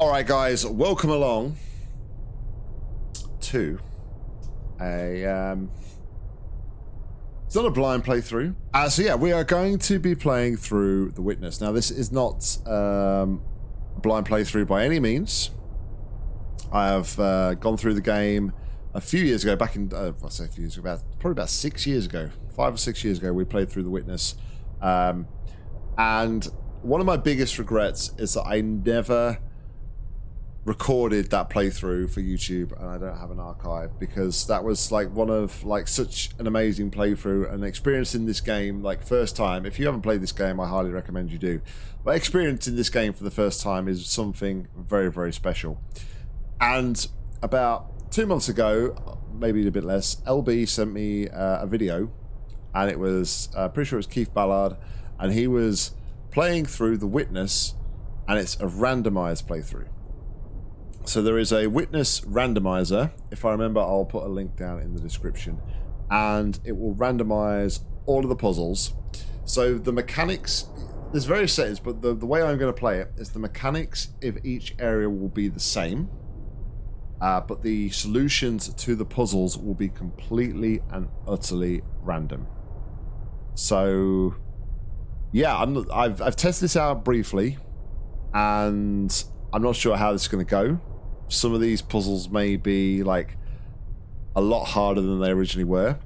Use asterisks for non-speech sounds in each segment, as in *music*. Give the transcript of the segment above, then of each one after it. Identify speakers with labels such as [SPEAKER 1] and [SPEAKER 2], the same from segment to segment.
[SPEAKER 1] All right, guys, welcome along to a. Um, it's not a blind playthrough. Uh, so yeah, we are going to be playing through The Witness. Now, this is not um, a blind playthrough by any means. I have uh, gone through the game a few years ago, back in, uh, I say a few years ago, about, probably about six years ago, five or six years ago, we played through The Witness. Um, and one of my biggest regrets is that I never recorded that playthrough for YouTube and I don't have an archive because that was like one of like such an amazing playthrough and experiencing this game like first time. If you haven't played this game I highly recommend you do. But experiencing this game for the first time is something very very special. And about two months ago maybe a bit less LB sent me uh, a video and it was uh, pretty sure it was Keith Ballard and he was playing through The Witness and it's a randomized playthrough so there is a witness randomizer. If I remember, I'll put a link down in the description. And it will randomize all of the puzzles. So the mechanics, there's various settings, but the, the way I'm going to play it is the mechanics of each area will be the same. Uh, but the solutions to the puzzles will be completely and utterly random. So, yeah, I'm, I've, I've tested this out briefly, and I'm not sure how this is going to go some of these puzzles may be like a lot harder than they originally were.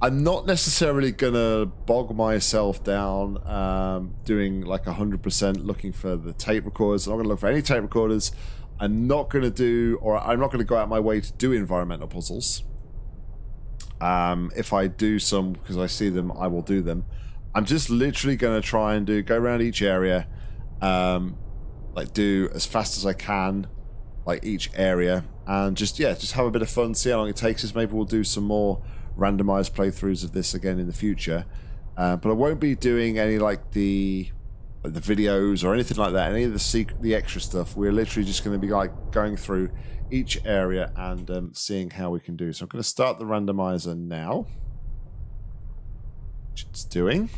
[SPEAKER 1] I'm not necessarily gonna bog myself down um, doing like 100% looking for the tape recorders. I'm not gonna look for any tape recorders. I'm not gonna do, or I'm not gonna go out my way to do environmental puzzles. Um, if I do some because I see them, I will do them. I'm just literally gonna try and do go around each area, um, like do as fast as I can like each area and just yeah just have a bit of fun see how long it takes us. Maybe we'll do some more randomized playthroughs of this again in the future. Uh, but I won't be doing any like the the videos or anything like that any of the secret the extra stuff. We're literally just going to be like going through each area and um, seeing how we can do. So I'm going to start the randomizer now. Which it's doing.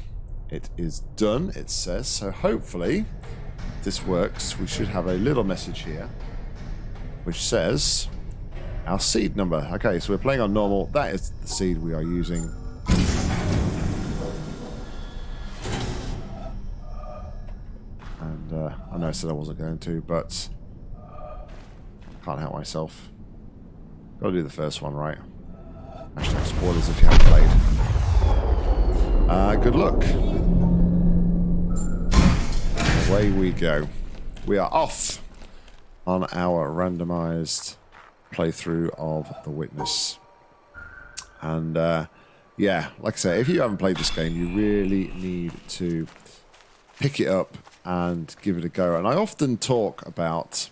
[SPEAKER 1] It is done it says. So hopefully this works. We should have a little message here which says our seed number. Okay, so we're playing on normal. That is the seed we are using. And uh, I know I said I wasn't going to, but can't help myself. Gotta do the first one right. Hashtag spoilers if you haven't played. Uh, good luck. Away we go. We are off on our randomized playthrough of The Witness. And uh, yeah, like I say, if you haven't played this game, you really need to pick it up and give it a go. And I often talk about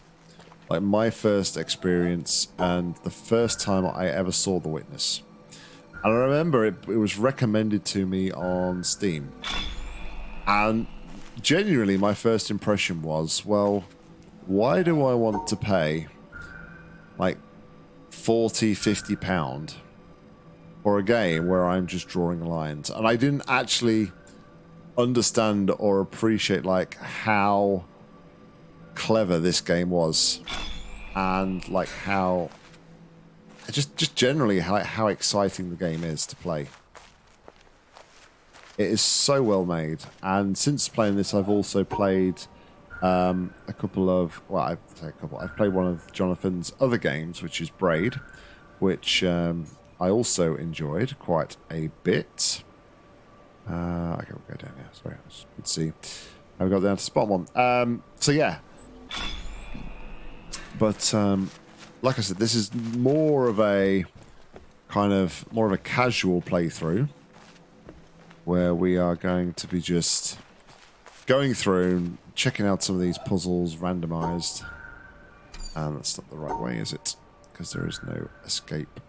[SPEAKER 1] like my first experience and the first time I ever saw The Witness. And I remember it, it was recommended to me on Steam. And genuinely, my first impression was, well, why do I want to pay like 40, 50 pound for a game where I'm just drawing lines? And I didn't actually understand or appreciate like how clever this game was and like how just just generally how how exciting the game is to play. It is so well made, and since playing this, I've also played um, a couple of well, I've say a couple. I've played one of Jonathan's other games, which is Braid, which um, I also enjoyed quite a bit. Uh, okay, we'll go down here. Sorry, let's see. I've got down to spot one. Um, so yeah, but um, like I said, this is more of a kind of more of a casual playthrough where we are going to be just going through checking out some of these puzzles randomized. And that's not the right way, is it? Because there is no escape.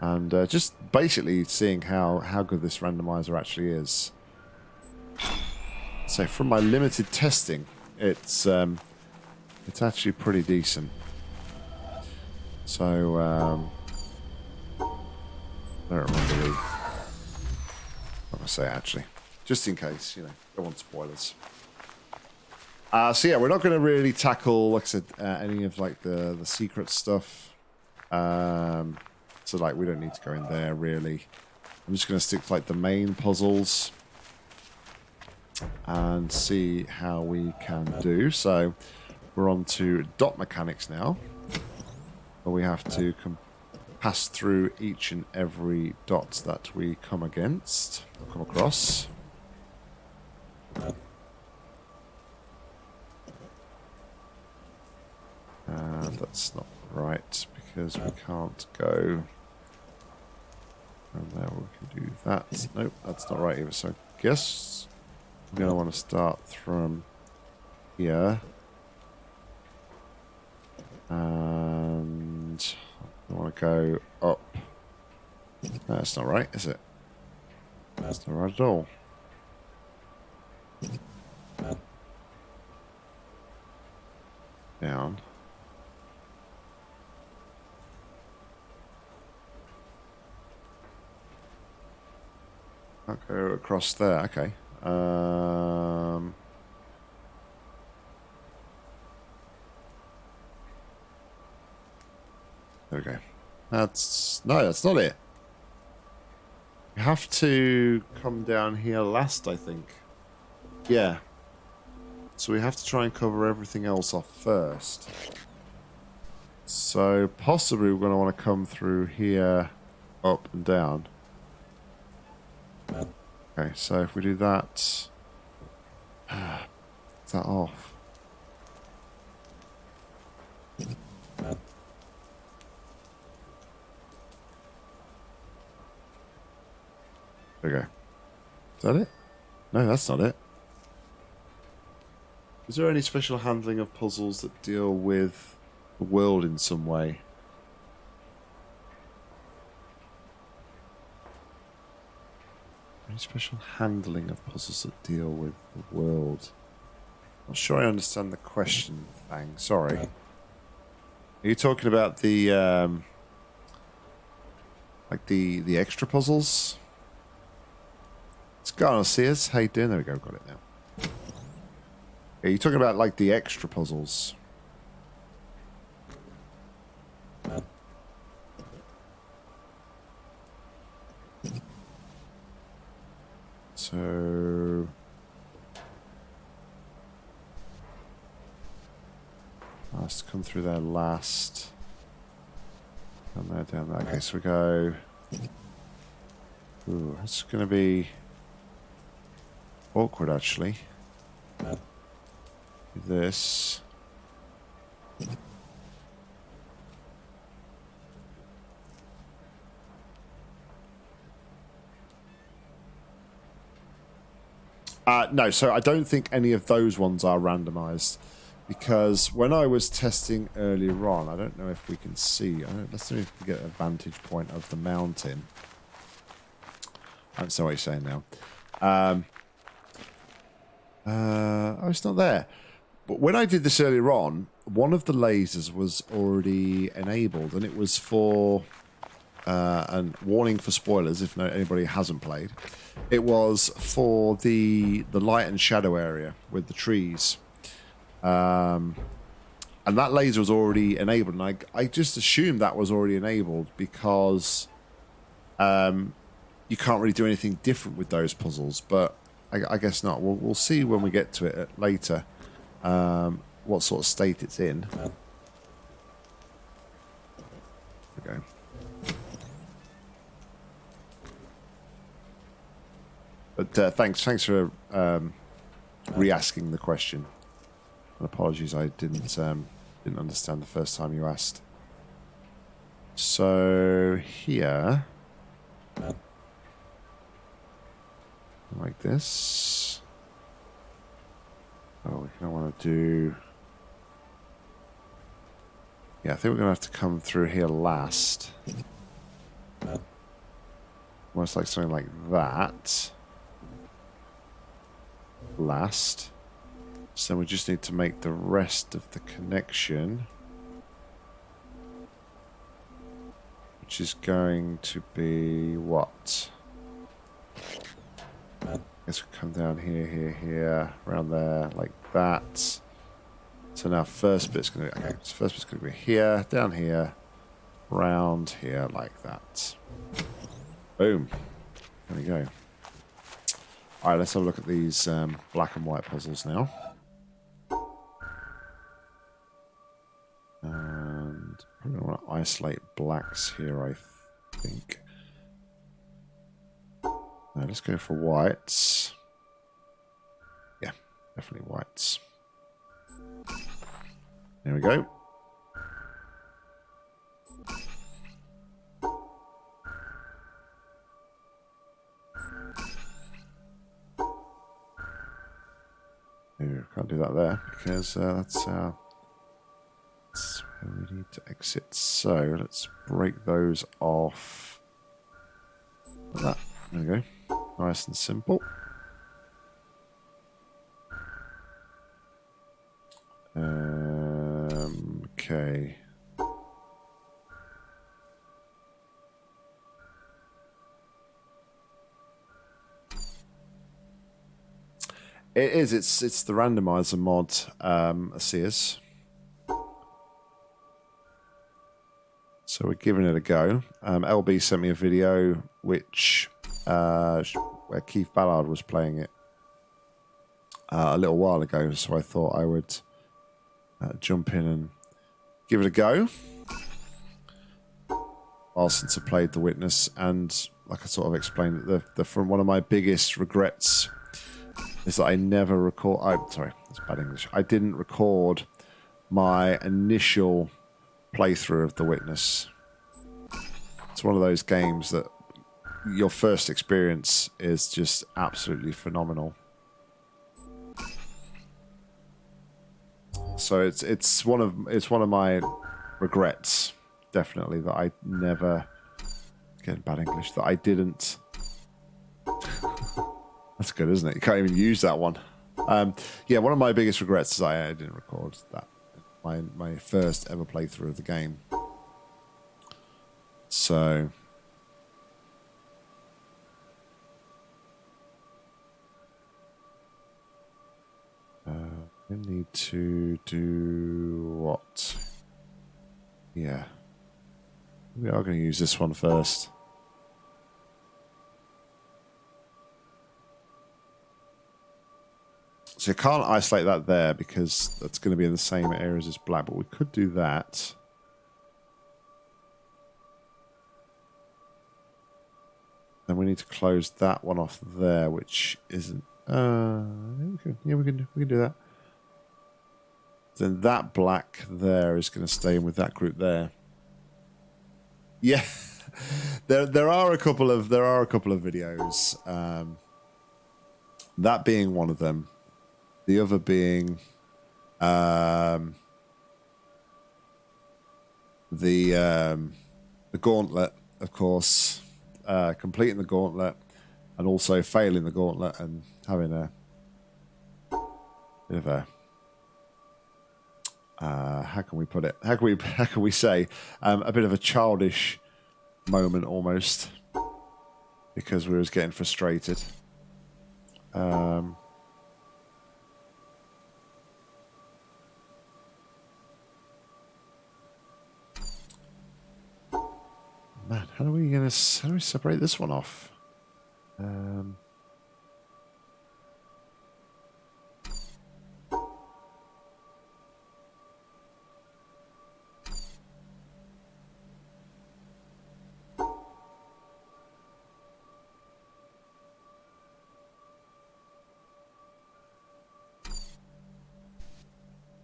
[SPEAKER 1] And uh, just basically seeing how, how good this randomizer actually is. So from my limited testing, it's um, it's actually pretty decent. So um, I don't remember. What I say actually, just in case, you know. Don't want spoilers. Uh, so yeah, we're not going to really tackle, like I said, uh, any of like the the secret stuff. Um, so like we don't need to go in there really. I'm just going to stick to like the main puzzles and see how we can do. So we're on to dot mechanics now. Where we have to pass through each and every dot that we come against, come across. And that's not right because we can't go. And now we can do that. Nope, that's not right either. So I guess I'm going to want to start from here. And I want to go up. No, that's not right, is it? That's not right at all. Down. I'll go across there. Okay. Um, there we go. That's no, that's not it. You have to come down here last, I think. Yeah. So we have to try and cover everything else off first. So possibly we're going to want to come through here, up and down. Okay, so if we do that, is that off? Go. Is that it? No, that's not it. Is there any special handling of puzzles that deal with the world in some way? Any special handling of puzzles that deal with the world? Not sure I understand the question, Fang. Sorry. Are you talking about the um, like the the extra puzzles? It's gonna see us. How you doing? There we go. Got it now. Are you talking about like the extra puzzles? So... To come through there last. Down there, down there. Okay, so we go... Ooh, it's going to be awkward, actually. This. Uh, no, so I don't think any of those ones are randomized because when I was testing earlier on, I don't know if we can see. let's see if we can get a vantage point of the mountain. I don't what you're saying now. Um, uh, oh, it's not there. But when I did this earlier on, one of the lasers was already enabled, and it was for uh, and warning for spoilers if no, anybody hasn't played. It was for the the light and shadow area with the trees, um, and that laser was already enabled. And I I just assumed that was already enabled because um, you can't really do anything different with those puzzles. But I, I guess not. We'll we'll see when we get to it later. Um, what sort of state it's in. Okay. But uh, thanks, thanks for um, re-asking the question. And apologies, I didn't um, didn't understand the first time you asked. So here, like this. Oh, we kind of want to do. Yeah, I think we're to have to come through here last. Almost like something like that last. So we just need to make the rest of the connection. Which is going to be what? I guess we come down here, here, here, around there, like that. So now first bit's to be, okay, so first bit's to be here, down here, round here, like that. Boom. There we go. All right, let's have a look at these um, black and white puzzles now. And I'm going to want to isolate blacks here, I think. Now let's go for whites. Yeah, definitely whites. There we go. Because uh, that's, uh, that's where we need to exit. So let's break those off. Like that. There we go. Nice and simple. It is. It's it's the randomizer mod, um, Sears. So we're giving it a go. Um, LB sent me a video which uh, where Keith Ballard was playing it uh, a little while ago. So I thought I would uh, jump in and give it a go. While since I played The Witness, and like I sort of explained, the the from one of my biggest regrets is that I never record. I'm sorry, that's bad English. I didn't record my initial playthrough of The Witness. It's one of those games that your first experience is just absolutely phenomenal. So it's it's one of it's one of my regrets, definitely that I never getting bad English that I didn't that's good, isn't it? You can't even use that one. Um, yeah, one of my biggest regrets is I, I didn't record that. My my first ever playthrough of the game. So uh, we need to do what? Yeah, we are going to use this one first. So you can't isolate that there because that's going to be in the same areas as black, but we could do that. Then we need to close that one off there, which isn't... Uh, we can, yeah, we can, we can do that. Then that black there is going to stay in with that group there. Yeah, *laughs* there there are a couple of there are a couple of videos. Um, that being one of them the other being um, the um, the gauntlet, of course, uh, completing the gauntlet, and also failing the gauntlet and having a bit of a uh, how can we put it? How can we *laughs* how can we say um, a bit of a childish moment almost because we was getting frustrated. Um, how are we gonna how do we separate this one off? Um,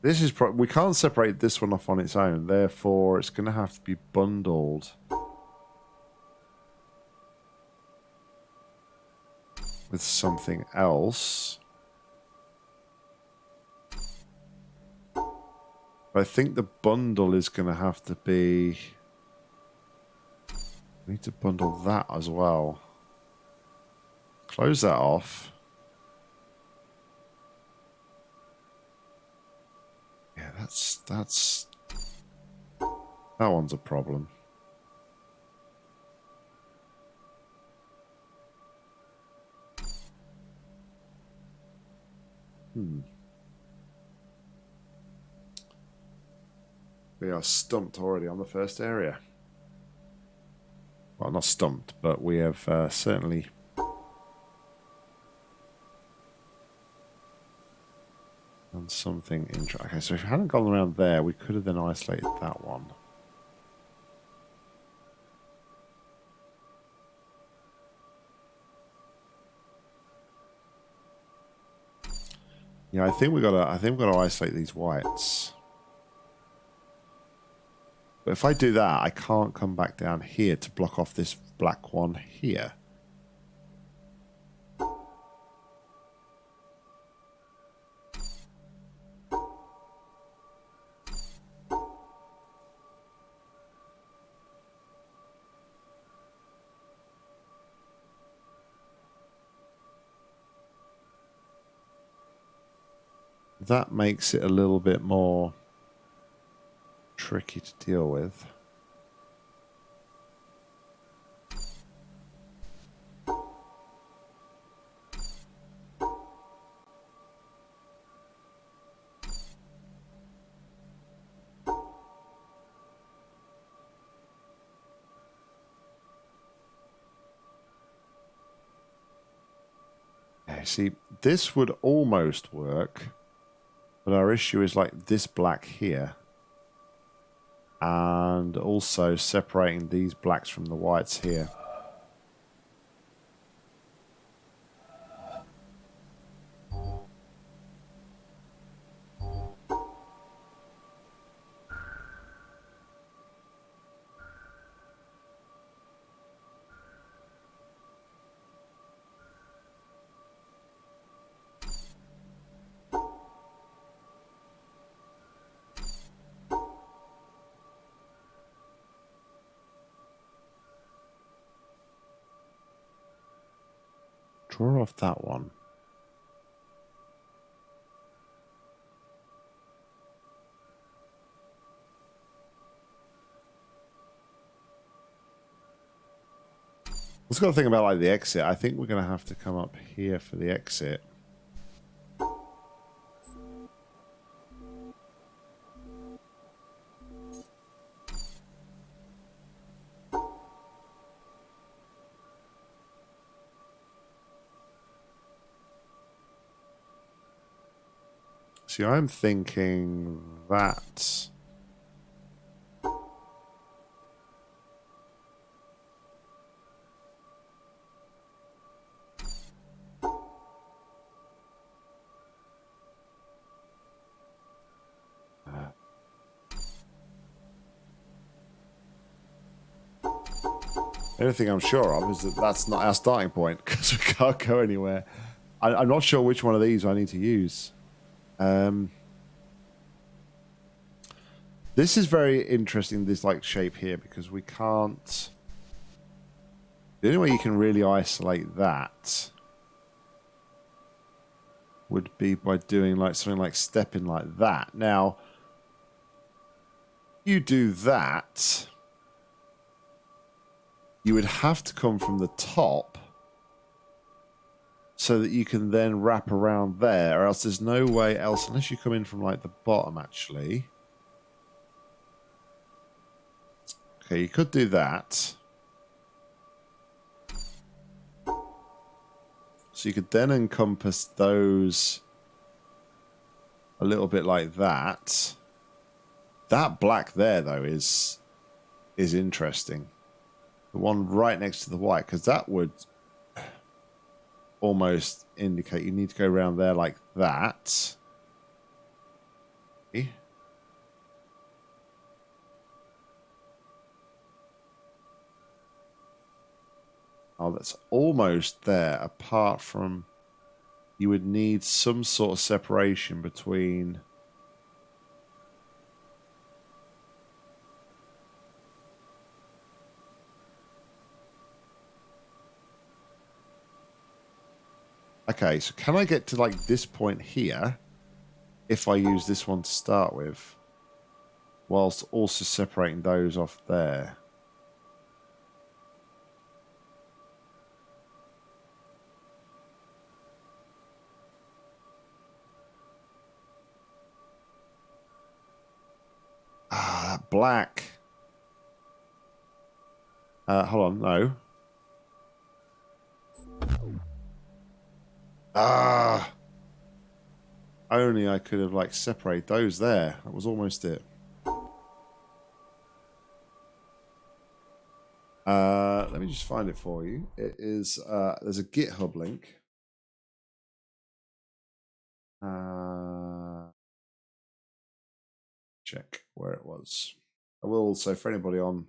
[SPEAKER 1] This is we can't separate this one off on its own, therefore it's going to have to be bundled. With something else. I think the bundle is going to have to be... We need to bundle that as well. Close that off. Yeah, that's... that's... That one's a problem. Hmm. We are stumped already on the first area. Well, not stumped, but we have uh, certainly done something interesting. Okay, so if we hadn't gone around there, we could have then isolated that one. Yeah, I think we gotta. I think we've gotta isolate these whites. But if I do that, I can't come back down here to block off this black one here. That makes it a little bit more tricky to deal with. See, this would almost work, but our issue is like this black here and also separating these blacks from the whites here. Draw off that one. Let's got to think about like the exit. I think we're going to have to come up here for the exit. See, I'm thinking that... Uh. Anything I'm sure of is that that's not our starting point *laughs* because we can't go anywhere. I, I'm not sure which one of these I need to use. Um, this is very interesting, this like shape here, because we can't... The only way you can really isolate that would be by doing like something like stepping like that. Now, you do that, you would have to come from the top so that you can then wrap around there, or else there's no way else, unless you come in from like the bottom actually. Okay, you could do that. So you could then encompass those a little bit like that. That black there, though, is is interesting. The one right next to the white, because that would almost indicate you need to go around there like that. Okay. Oh, that's almost there, apart from you would need some sort of separation between Okay, so can I get to like this point here if I use this one to start with whilst also separating those off there? Ah, black. Uh, hold on, no. Ah. Only I could have like separated those there. That was almost it. Uh, let me just find it for you. It is uh, there's a GitHub link. Uh, check where it was. I will also for anybody on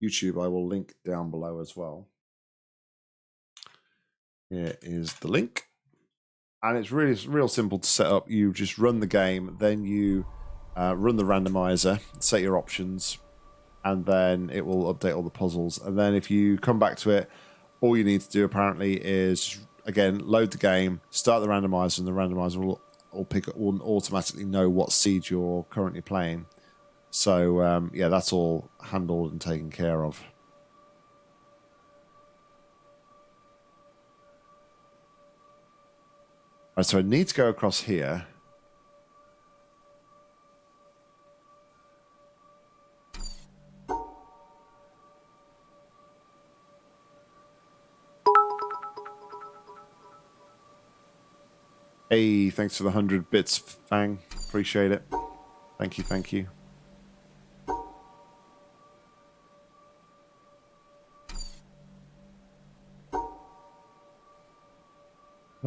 [SPEAKER 1] YouTube, I will link down below as well. Here is the link and it's really real simple to set up. You just run the game, then you uh, run the randomizer, set your options, and then it will update all the puzzles. And then if you come back to it, all you need to do apparently is again load the game, start the randomizer, and the randomizer will will pick will automatically know what seed you're currently playing. So um, yeah, that's all handled and taken care of. Right, so I need to go across here. Hey, thanks for the 100 bits, Fang. Appreciate it. Thank you, thank you.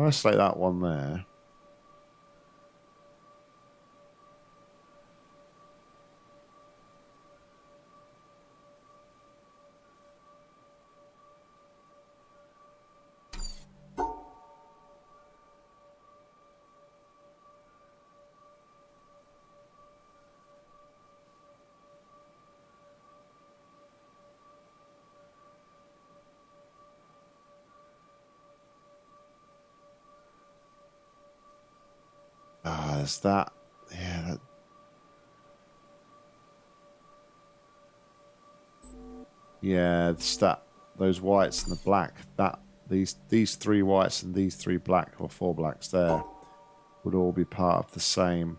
[SPEAKER 1] Isolate that one there. That. Yeah, that. Yeah, it's that. Those whites and the black. That these these three whites and these three black or four blacks there would all be part of the same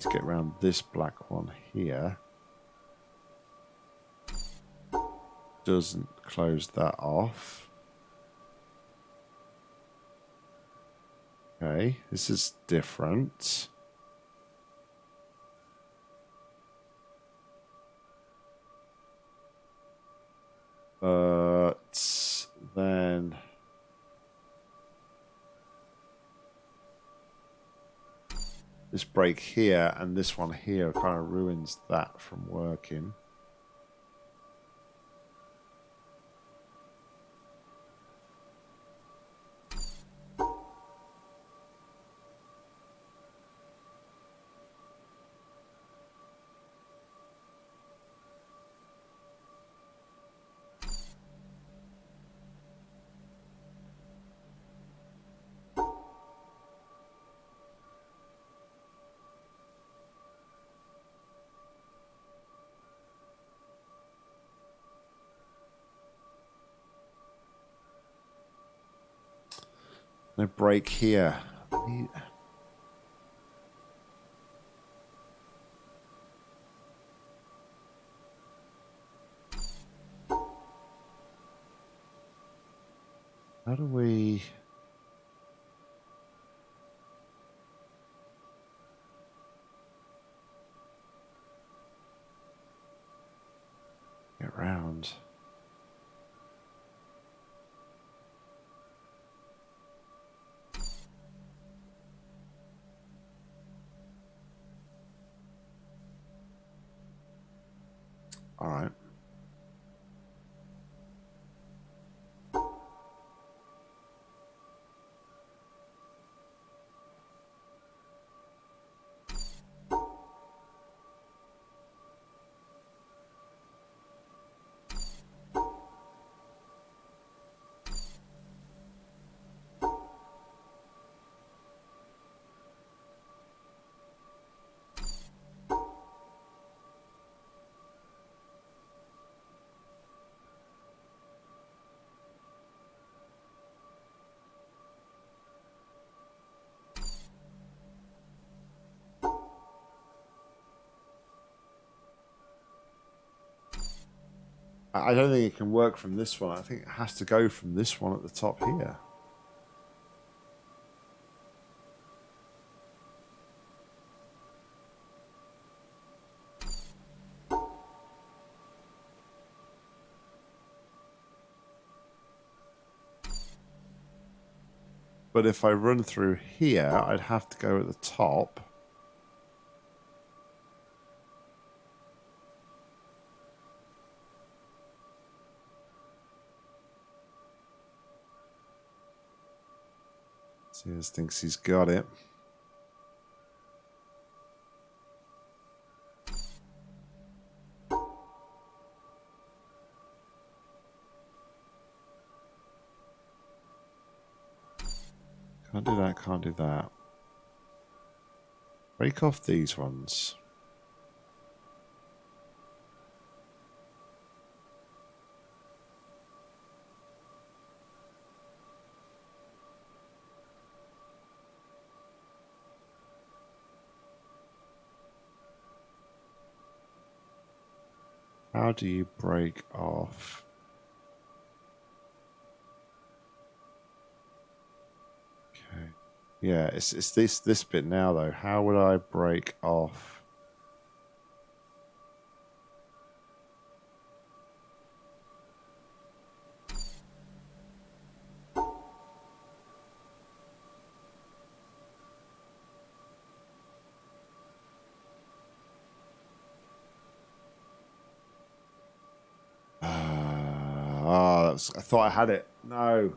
[SPEAKER 1] to get around this black one here. Doesn't close that off. Okay, this is different. But then... this break here and this one here kind of ruins that from working. No break here. How do we... I don't think it can work from this one. I think it has to go from this one at the top here. But if I run through here, I'd have to go at the top. Sears thinks he's got it. Can't do that, can't do that. Break off these ones. How do you break off? Okay. Yeah, it's it's this this bit now though. How would I break off? Ah, was, I thought I had it. No.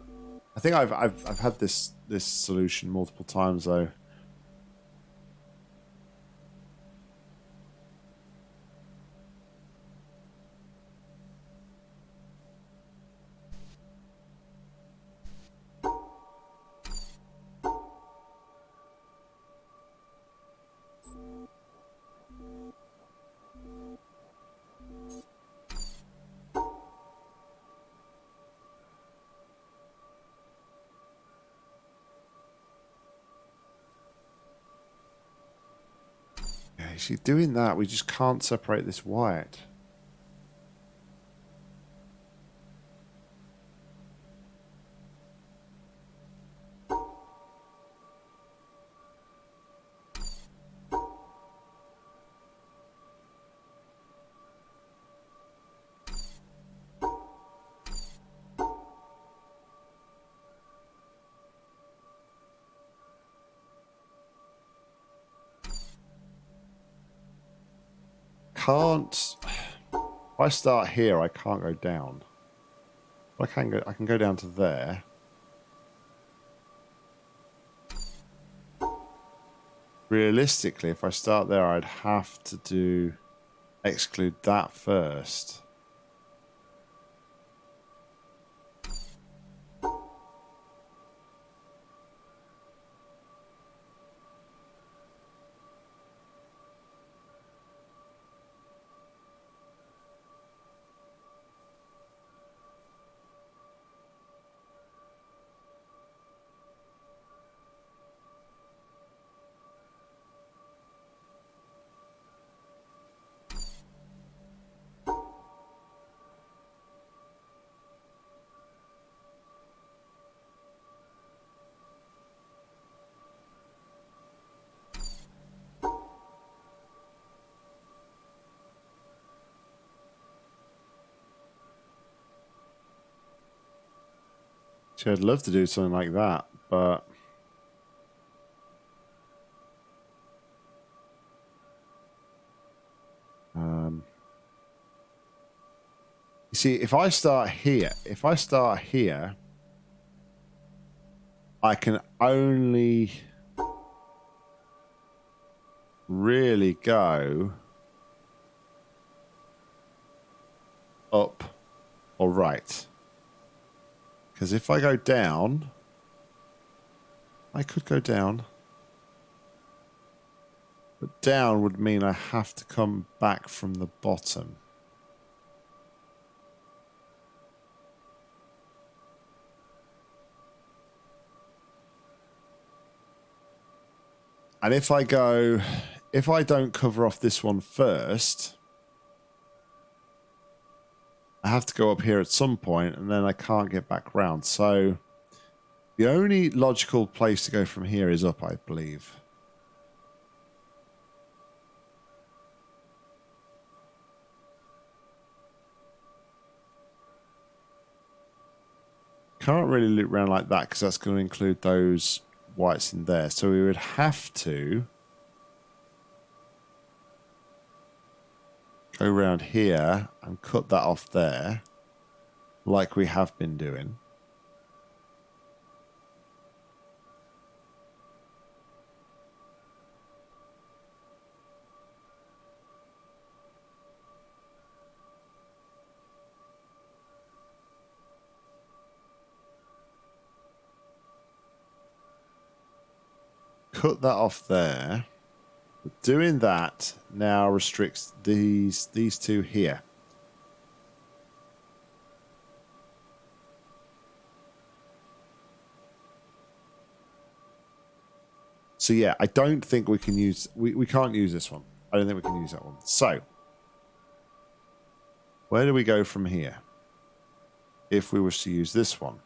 [SPEAKER 1] I think I've I've I've had this this solution multiple times though. See, doing that, we just can't separate this white. Can't. If I start here, I can't go down. I can go. I can go down to there. Realistically, if I start there, I'd have to do exclude that first. See, I'd love to do something like that, but... Um, you see, if I start here, if I start here, I can only really go up or right. Because if I go down, I could go down. But down would mean I have to come back from the bottom. And if I go, if I don't cover off this one first, I have to go up here at some point, and then I can't get back round. So the only logical place to go from here is up, I believe. Can't really loop around like that because that's going to include those whites in there. So we would have to go around here and cut that off there like we have been doing. cut that off there. Doing that now restricts these these two here. So yeah, I don't think we can use we, we can't use this one. I don't think we can use that one. So where do we go from here? If we wish to use this one.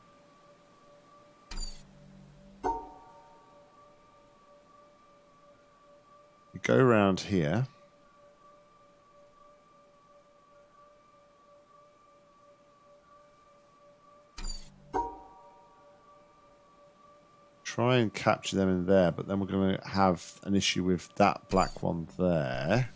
[SPEAKER 1] Go around here. Try and capture them in there, but then we're going to have an issue with that black one there.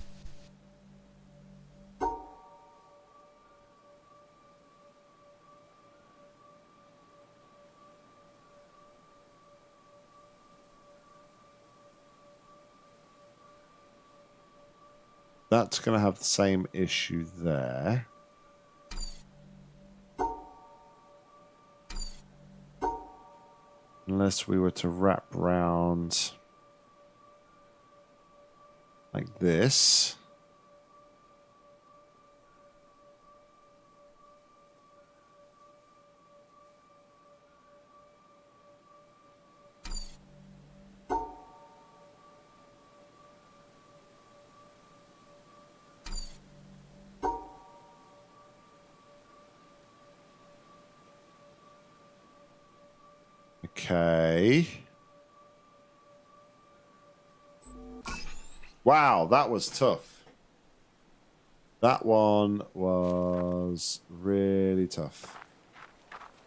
[SPEAKER 1] That's going to have the same issue there. Unless we were to wrap round like this. Wow, that was tough. That one was really tough.